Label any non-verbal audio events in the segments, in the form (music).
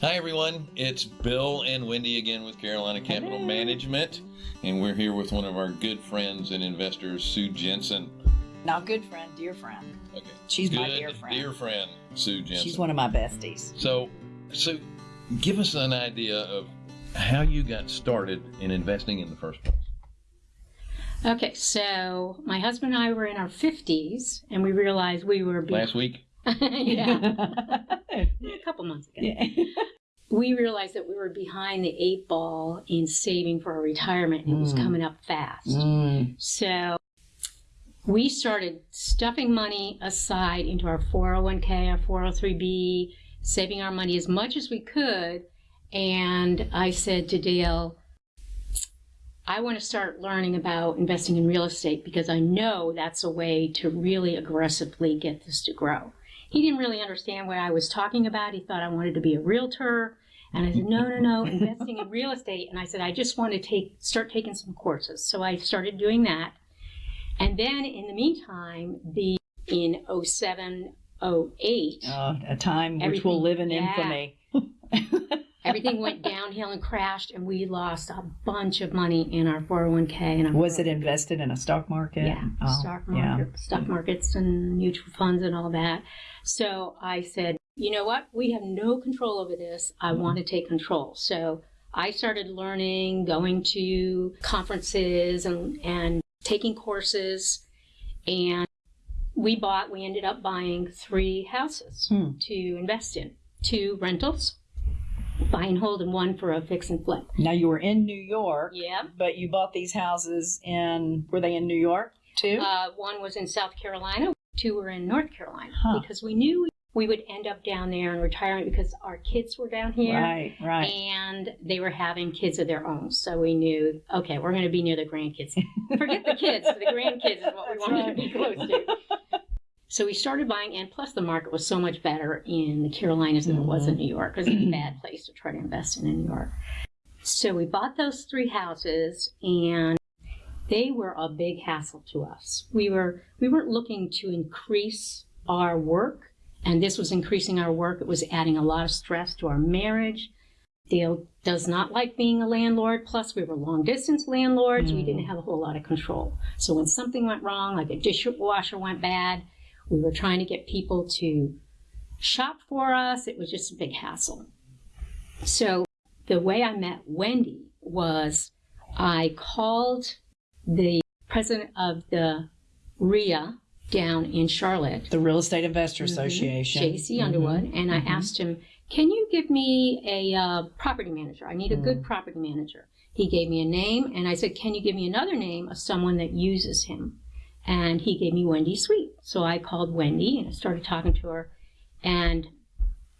Hi, everyone. It's Bill and Wendy again with Carolina Capital Management, and we're here with one of our good friends and investors, Sue Jensen. Not good friend, dear friend. Okay. She's good, my dear friend. Dear friend, Sue Jensen. She's one of my besties. So, Sue, give us an idea of how you got started in investing in the first place. Okay, so my husband and I were in our 50s, and we realized we were be- Last week? (laughs) (laughs) yeah, a couple months ago. Yeah. (laughs) We realized that we were behind the eight ball in saving for our retirement, and it was Mm. coming up fast. Mm. So we started stuffing money aside into our 401k, our 403b, saving our money as much as we could. And I said to Dale, I want to start learning about investing in real estate because I know that's a way to really aggressively get this to grow. He didn't really understand what I was talking about. He thought I wanted to be a realtor. And I said, no, no, no, investing in real estate. And I said, I just want to take, start taking some courses. So I started doing that. And then in the meantime, the, in 07, 08, Uh, a time which will live in yeah. infamy. (laughs) everything went downhill and crashed and we lost a bunch of money in our 401k and our Was it invested in a stock market? yeah, Oh, stock yeah. stock markets and mutual funds and all that. So I said, you know what? We have no control over this. I Mm-hmm. want to take control. So I started learning, going to conferences and, and taking courses. And we bought, we ended up buying three houses Hmm. to invest in two rentals, buy and hold, and one for a fix and flip. Now you were in New York, Yeah. but you bought these houses in. Were they in New York too? Uh, one was in South Carolina, two were in North Carolina Huh. because we knew we would end up down there in retirement because our kids were down here right, right. and they were having kids of their own. So we knew, okay, we're going to be near the grandkids. Forget the kids, the grandkids is what we That's wanted right. to be close to. So we started buying, and plus the market was so much better in the Carolinas than it was Mm-hmm. in New York It was a (clears throat) bad place to try to invest in in New York. So we bought those three houses, and they were a big hassle to us. We were we weren't looking to increase our work, and this was increasing our work. It was adding a lot of stress to our marriage. Dale does not like being a landlord. Plus, we were long distance landlords. We didn't have a whole lot of control. So when something went wrong, like a dishwasher went bad, we were trying to get people to shop for us. It was just a big hassle. So the way I met Wendy was I called the president of the RIA down in Charlotte, the Real Estate Investor mm-hmm. Association. JC mm-hmm. Underwood, and I mm-hmm. asked him, "Can you give me a uh, property manager? I need a good mm. property manager." He gave me a name, and I said, "Can you give me another name of someone that uses him?" And he gave me Wendy's Sweet. So I called Wendy and I started talking to her, and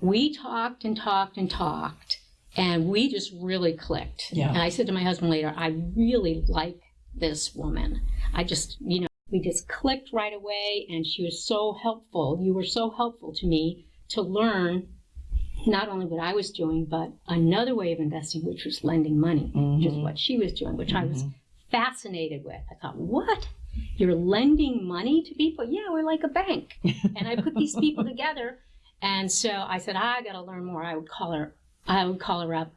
we talked and talked and talked, and we just really clicked. Yeah. And I said to my husband later, "I really like this woman. I just, you know." We just clicked right away, and she was so helpful. You were so helpful to me to learn not only what I was doing, but another way of investing, which was lending money, which is mm-hmm. what she was doing, which I was mm-hmm. fascinated with. I thought, what? You're lending money to people? Yeah, we're like a bank. (laughs) and I put these people together. And so I said, I got to learn more. I would call her, I would call her up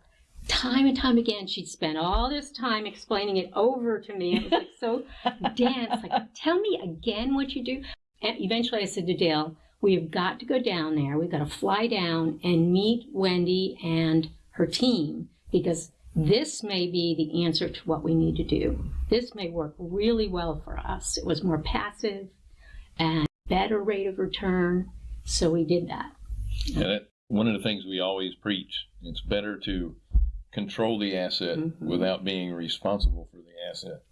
time and time again. She'd spend all this time explaining it over to me. It was like so (laughs) dense. Like, tell me again what you do. And eventually I said to Dale, we've got to go down there. We've got to fly down and meet Wendy and her team because this may be the answer to what we need to do. This may work really well for us. It was more passive and better rate of return. So we did that. Yeah, that, one of the things we always preach it's better to control the asset Mhm. without being responsible for the asset.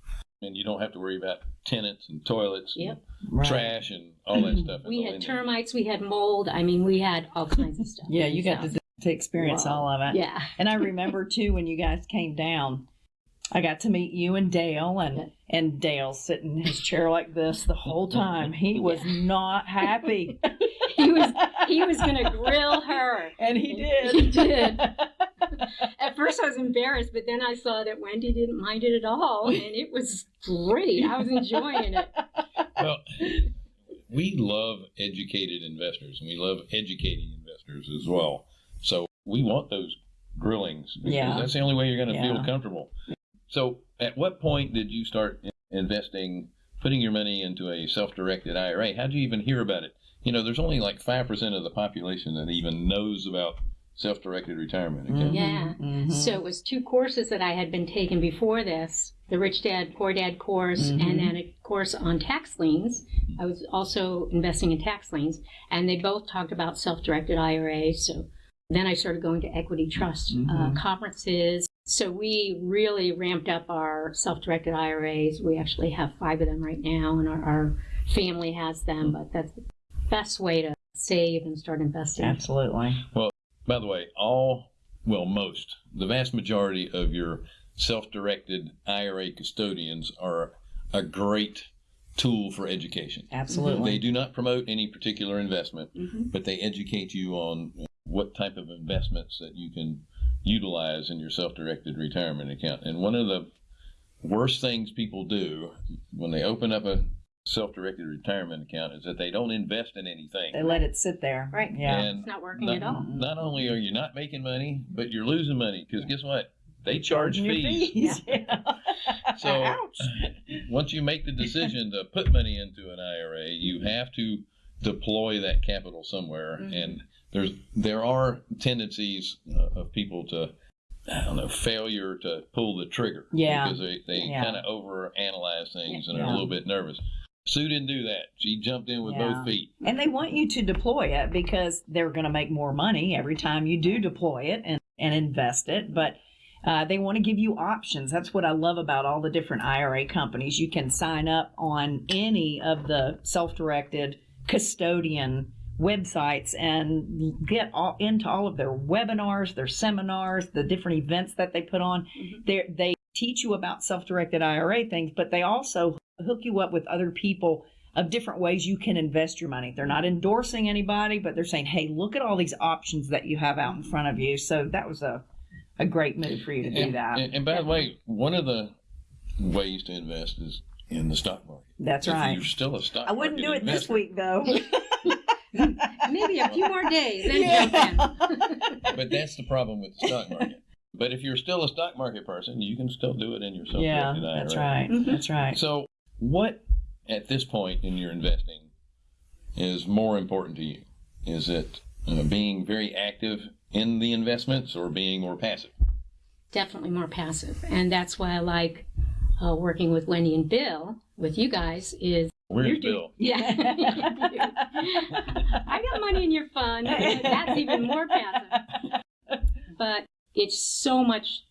And you don't have to worry about tenants and toilets Yep. and Right. trash and all that stuff. We had lending. termites, we had mold. I mean, we had all kinds of stuff. (laughs) Yeah, you got So, to, to experience Wow. all of it. Yeah. And I (laughs) remember too when you guys came down, I got to meet you and Dale, and and Dale sitting in his chair like this the whole time. He (laughs) was not happy, (laughs) He was he was gonna grill her. and he did. He did. At first, I was embarrassed, but then I saw that Wendy didn't mind it at all, and it was great. I was enjoying it. Well, we love educated investors and we love educating investors as well. So we want those grillings because Yeah. that's the only way you're going to Yeah. feel comfortable. So, at what point did you start investing, putting your money into a self-directed IRA? How did you even hear about it? You know, there's only like five percent of the population that even knows about self-directed retirement accounts. Yeah. Mhm. So it was two courses that I had been taking before this the Rich Dad, Poor Dad course, Mhm. and then a course on tax liens. I was also investing in tax liens, and they both talked about self directed IRAs. So then I started going to equity trust uh, Mhm. conferences. So we really ramped up our self directed IRAs. We actually have five of them right now, and our, our family has them, but that's the best way to save and start investing. Absolutely. Well, by the way, all, well, most, the vast majority of your self directed IRA custodians are a great tool for education. Absolutely. They do not promote any particular investment, Mhm. but they educate you on what type of investments that you can utilize in your self directed retirement account. And one of the worst things people do when they open up a self directed retirement account is that they don't invest in anything. They let it sit there. Right. Yeah. And It's not working not, at all. not only are you not making money, but you're losing money because guess what? They charge Charging your fees. (laughs) (laughs) Yeah. So Ouch. once you make the decision to put money into an IRA, you have to deploy that capital somewhere. Mhm. And there's there are tendencies uh, of people to I don't know failure to pull the trigger. Yeah. Because they, they Yeah. kind of over analyze things and are a little bit nervous. Sue didn't do that. She jumped in with Yeah. both feet. And they want you to deploy it because they're going to make more money every time you do deploy it and, and invest it. But uh, they want to give you options. That's what I love about all the different IRA companies. You can sign up on any of the self directed custodian websites and get all, into all of their webinars, their seminars, the different events that they put on. Mhm. They they teach you about self-directed IRA things, but they also hook you up with other people of different ways you can invest your money. They're not endorsing anybody, but they're saying, "Hey, look at all these options that you have out in front of you." So that was a a great move for you to do that. And, and by the way, one of the ways to invest is in the stock market. That's if right. You're still a stock. I wouldn't do market it this week though. (laughs) Maybe a few more days, then jump in. (laughs) but that's the problem with the stock market. But if you're still a stock market person, you can still do it in your yeah, self-directed IRA. that's right. Mhm. That's right. So, what at this point in your investing is more important to you? Is it uh, being very active in the investments or being more passive? Definitely more passive, and that's why I like uh, working with Wendy and Bill. With you guys is Where's You're Bill? (laughs) yeah. I got money in your fund. That's even more passive. But it's so much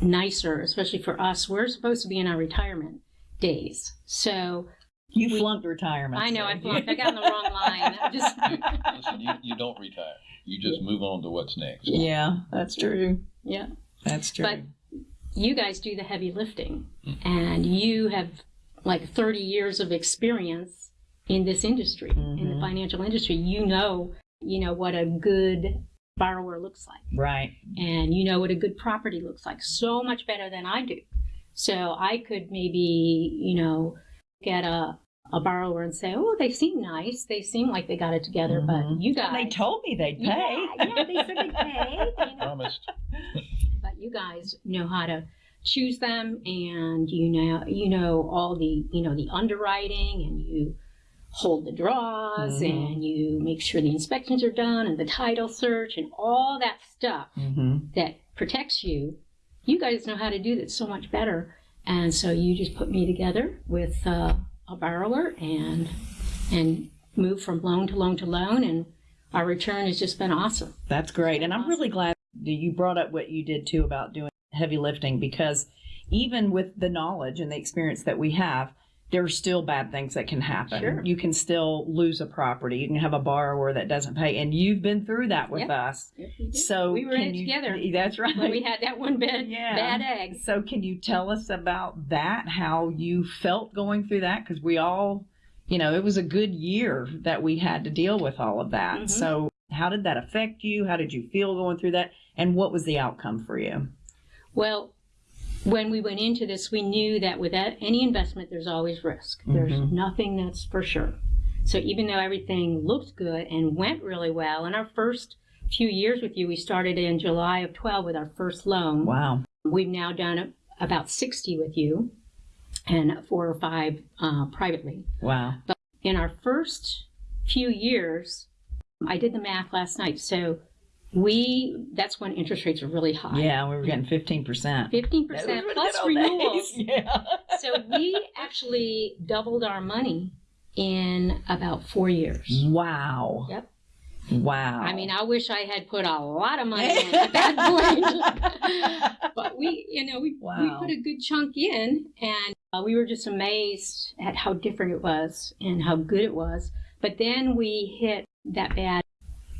nicer, especially for us. We're supposed to be in our retirement days, so You We- flunked retirement. I know I so- flunked. I got in the wrong line. Just (laughs) Listen, you, you don't retire. You just move on to what's next. Yeah, that's true. yeah. That's true. But you guys do the heavy lifting, mm. and you have like 30 years of experience in this industry, in the Mhm. financial industry. You know, you know what a good borrower looks like, right. and you know what a good property looks like. So much better than I do. So I could maybe, you know, get a a borrower and say, "Oh, they seem nice. They seem like they got it together." Mhm. But you guys, they told me they'd pay. Yeah, yeah, they said they'd pay. (laughs) you know. Promised. (laughs) but you guys know how to choose them and you know you know all the you know the underwriting and you hold the draws Mhm. and you make sure the inspections are done and the title search and all that stuff hmm that protects you. You guys know how to do that so much better. And so you just put me together with uh, a borrower and and move from loan to loan to loan and our return has just been awesome. That's great. And I'm really glad that you brought up what you did too about doing heavy lifting because even with the knowledge and the experience that we have, there are still bad things that can happen. Sure. You can still lose a property. You can have a borrower that doesn't pay. And you've been through that with Yep. us. Yes, we. So we were in you- together (laughs) That's right. when we had that one bad, Yeah. bad egg. So, can you tell us about that? How you felt going through that? Because we all, you know, it was a good year that we had to deal with all of that. Mhm. So, how did that affect you? How did you feel going through that? And what was the outcome for you? Well, when we went into this, we knew that with any investment, there's always risk. There's Mhm. nothing that's for sure. So even though everything looked good and went really well, in our first few years with you, we started in July of 12 with our first loan. Wow. We've now done about 60 with you and four or five uh, privately. Wow. But In our first few years, I did the math last night. So we, that's when interest rates are really high. Yeah, we were getting 15%. 15% plus renewals. (laughs) Yeah. so we actually doubled our money in about four years. Wow. Yep. Wow. I mean, I wish I had put a lot of money in at that (laughs) point. but we, you know, we, we put a good chunk in and uh, we were just amazed at how different it was and how good it was. But then we hit that bad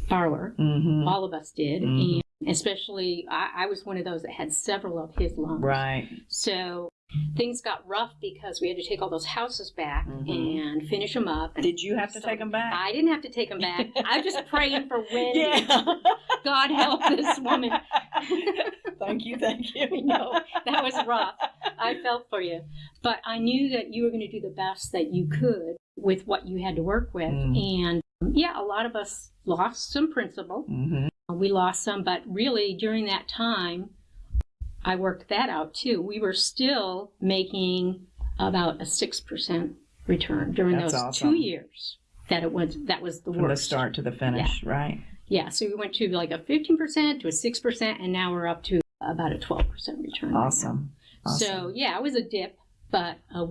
borrower. hmm All of us did. Mhm. And especially, I, I was one of those that had several of his loans. Right. So things got rough because we had to take all those houses back Mhm. and finish them up. And Did you have to so take them back? I didn't have to take them back. I was just praying for (laughs) when yeah. (laughs) God help this woman. (laughs) thank you. Thank you. I know that was rough. I felt for you, but I knew that you were going to do the best that you could with what you had to work with. Mm. And yeah, a lot of us lost some principal. hmm We lost some, but really during that time, I worked that out too. We were still making about a six percent return during That's those awesome. two years. That it was that was the From worst. the start to the finish, right? Yeah, so we went to like a fifteen percent to a six percent, and now we're up to about a twelve percent return. right. Awesome. awesome. So yeah, it was a dip, but uh,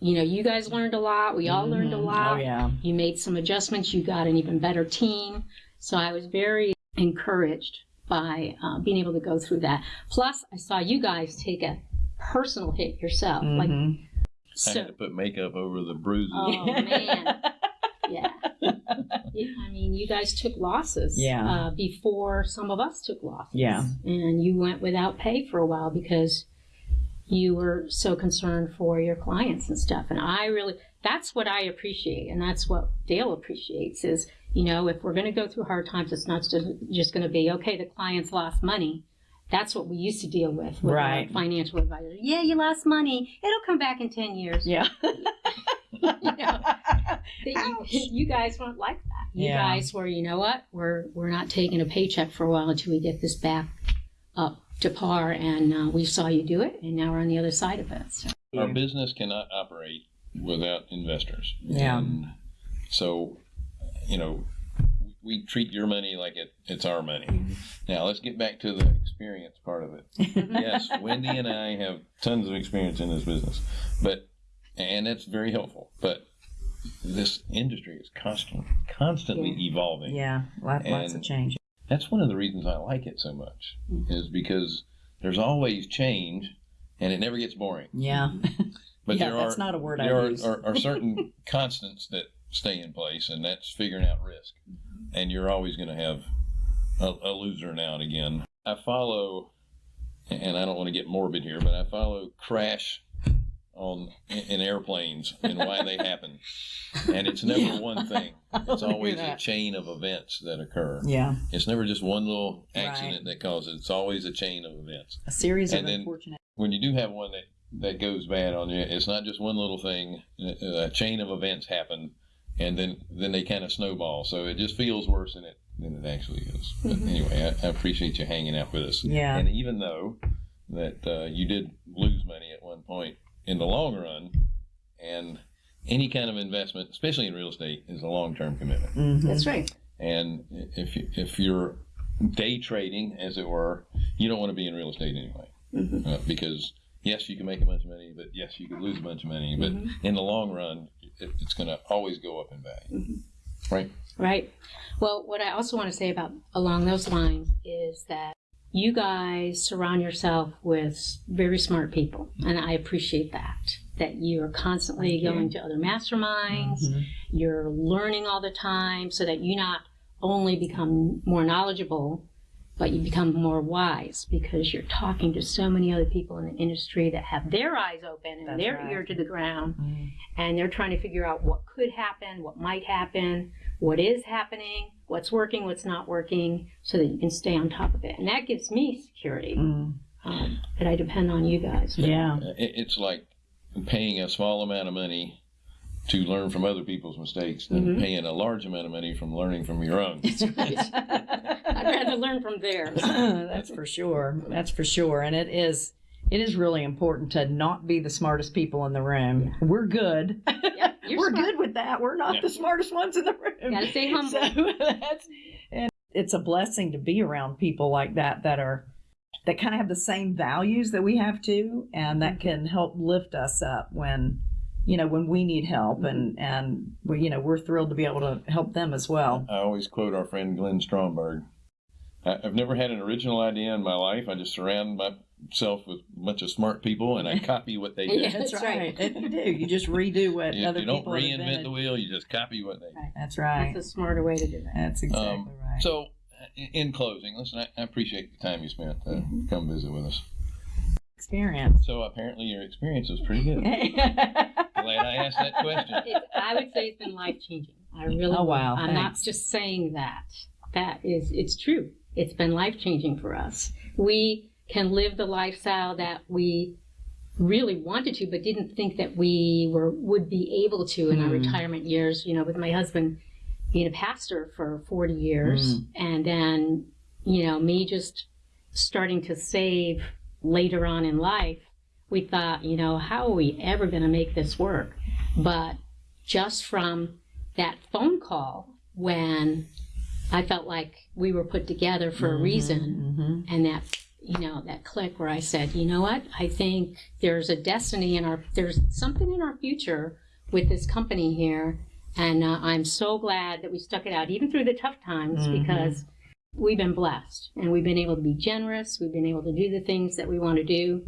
you know, you guys learned a lot. We all learned a Mhm. lot. Oh, yeah. You made some adjustments. You got an even better team. So I was very encouraged by uh, being able to go through that. Plus, I saw you guys take a personal hit yourself. Like Mhm. I so. had to put makeup over the bruises. Oh (laughs) man, (laughs) yeah. Yeah, I mean, you guys took losses. Yeah. Uh, before some of us took losses. Yeah. And you went without pay for a while because you were so concerned for your clients and stuff. And I really, that's what I appreciate, and that's what Dale appreciates is, you know, if we're going to go through hard times, it's not just, going to be okay. The clients lost money. That's what we used to deal with with Right. our financial advisors. Yeah, you lost money. It'll come back in ten years. Yeah. (laughs) You know, you, you guys weren't like that. You Yeah. guys were, you know what? We're we're not taking a paycheck for a while until we get this back up to par, and uh, we saw you do it, and now we're on the other side of it. So. Our business cannot operate without investors. Yeah. And so, you know, we treat your money like it, it's our money. Now, let's get back to the experience part of it. (laughs) yes, Wendy and I have tons of experience in this business, but and that's very helpful. But this industry is constant, constantly evolving. Yeah. Lot, lots of And- change. That's one of the reasons I like it so much, hmm. is because there's always change, and it never gets boring. Yeah. Mm-hmm. (laughs) But yeah, there that's are not a word I there are, use. are, are certain (laughs) constants that stay in place, and that's figuring out risk. Mm-hmm. And you're always going to have a, a loser now and again. I follow, and I don't want to get morbid here, but I follow crash on in, airplanes and why they (laughs) happen. And it's never Yeah. one thing. (laughs) It's always a chain of events that occur. yeah. It's never just one little accident that causes it. It's always a chain of events. A series of And then- unfortunate. When you do have one that, that goes bad on you, it's not just one little thing. A chain of events happen, and then then they kind of snowball. So it just feels worse than it than it actually is. But Mhm. anyway, I, I appreciate you hanging out with us. Yeah. And even though that uh, you did lose money at one point, in the long run, and any kind of investment, especially in real estate, is a long term commitment. Mhm. That's right. And if you- if you're day trading, as it were, you don't want to be in real estate anyway, Mhm. uh, because yes, you can make a bunch of money, but yes, you could lose a bunch of money. But Mhm. in the long run, it, it's going to always go up in value, Mhm. right? Right. Well, what I also want to say about along those lines is that you guys surround yourself with very smart people, and I appreciate that. That you are constantly you. going to other masterminds, Mhm. you're learning all the time, so that you not only become more knowledgeable, but you become more wise because you're talking to so many other people in the industry that have their eyes open and That's their right. ear to the ground Mhm. and they're trying to figure out what could happen, what might happen, what is happening, what's working, what's not working, so that you can stay on top of it. And that gives me security Mm. um, that I depend on you guys. for. Yeah. It's like paying a small amount of money to learn from other people's mistakes than Mhm. paying a large amount of money from learning from your own. (laughs) I'd rather learn from theirs. (clears throat) That's for sure. That's for sure. And it is it is really important to not be the smartest people in the room. We're good. (laughs) Yep, you're We're smart. good with that. We're not Yeah. the smartest ones in the room. Gotta stay humble. (laughs) So that's and it's a blessing to be around people like that that are that kind of have the same values that we have too, and that mm-hmm. can help lift us up when you know when we need help, mm-hmm. and and we you know we're thrilled to be able to help them as well. I always quote our friend Glenn Stromberg. I- I've never had an original idea in my life. I just surround myself with a bunch of smart people and I (laughs) copy what they do. Yeah. That's, That's right. right. You do. You just redo what You, other you don't people reinvent invented. the wheel, you just copy what they do. That's right. That's a smarter way to do that. That's exactly Um, right. So, in- in closing, listen, I, I appreciate the time you spent to Mm-hmm. come visit with us. Experience. So, apparently, your experience was pretty good. (laughs) Glad I asked that question. It, I would say it's been life changing. I really. Oh, would. wow, I'm not just saying that. That is, it's true. It's been life changing for us. We can live the lifestyle that we really wanted to, but didn't think that we were would be able to in our Hmm. retirement years. You know, with my husband being a pastor for 40 years, Hmm. and then you know me just starting to save later on in life. We thought, you know, how are we ever going to make this work? But just from that phone call when I felt like we were put together for a reason hmm and that you know that click where I said, you know what? I think there's a destiny in our there's something in our future with this company here and uh, I'm so glad that we stuck it out even through the tough times Mhm. because we've been blessed and we've been able to be generous, we've been able to do the things that we want to do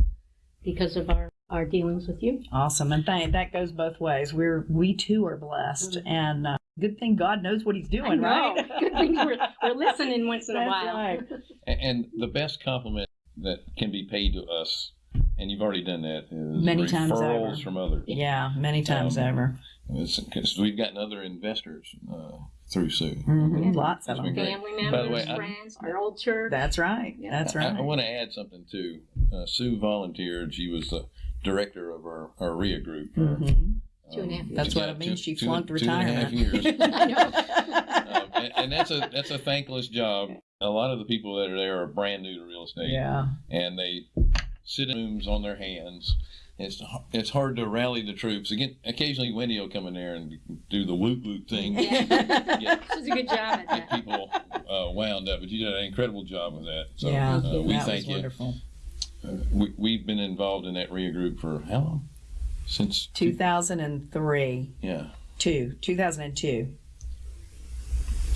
because of our our dealings with you. Awesome, and thank that goes both ways. We're we too are blessed, and uh, good thing God knows what He's. I doing, right? (laughs) Good thing we're, we're (laughs) listening once in a while. right. A- And the best compliment that can be paid to us, and you've already done that, is Many times referrals over. from others. Yeah, many times Um, over. Because we've gotten other investors uh, through Sue. Mhm, Lots of them. been great. Family By the members, way, I- friends, our old church. That's right. Yeah. That's right. I want to add something too. Uh, Sue volunteered. She was the director of our, our RIA group. For, Mhm. Two and a half um, years. That's what yeah, it means. She two- flunked two and a half retirement. years. (laughs) (laughs) I know. um, and, and that's a that's a thankless job. A lot of the people that are there are brand new to real estate, yeah. and they sit in rooms on their hands. It's it's hard to rally the troops. Again, occasionally Wendy will come in there and do the woot woot thing, Yeah. get, (laughs) She does a good job at that. get people uh, wound up. But you did an incredible job with that. So yeah. uh, we that thank was you. wonderful. Uh, we, we've been involved in that RIA group for how long? Since 2003. yeah. Two. 2002.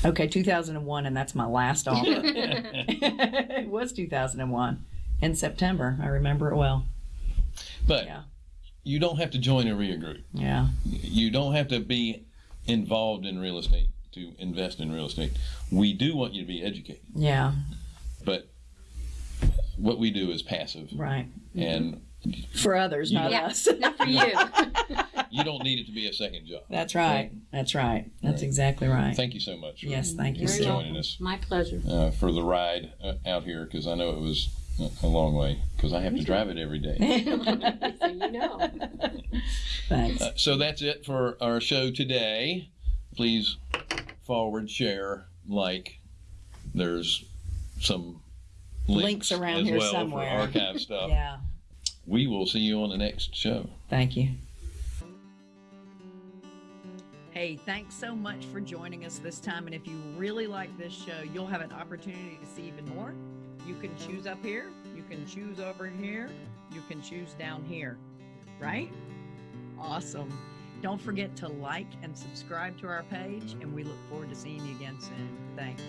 Okay, 2001, and that's my last (laughs) offer. it was 2001 in September. I remember it well. But Yeah. you don't have to join a RIA group. Yeah. You don't have to be involved in real estate to invest in real estate. We do want you to be educated, Yeah. but what we do is passive, Right. and For others, not Yeah. us. Not for you. (laughs) you don't need it to be a second job. That's right. That's right. That's Right. exactly right. Thank you so much. For, Yes, thank you, for Very joining welcome. us My pleasure. uh, for the ride uh, out here because I know it was a- a long way because I have to drive it every day. (laughs) so you know. (laughs) Thanks. Uh, so that's it for our show today. Please forward, share, like. There's some links, Links around as here well somewhere. for archive stuff. Yeah. We will see you on the next show. Thank you. Hey, thanks so much for joining us this time. And if you really like this show, you'll have an opportunity to see even more. You can choose up here, you can choose over here, you can choose down here, right? Awesome. Don't forget to like and subscribe to our page, and we look forward to seeing you again soon. Thanks.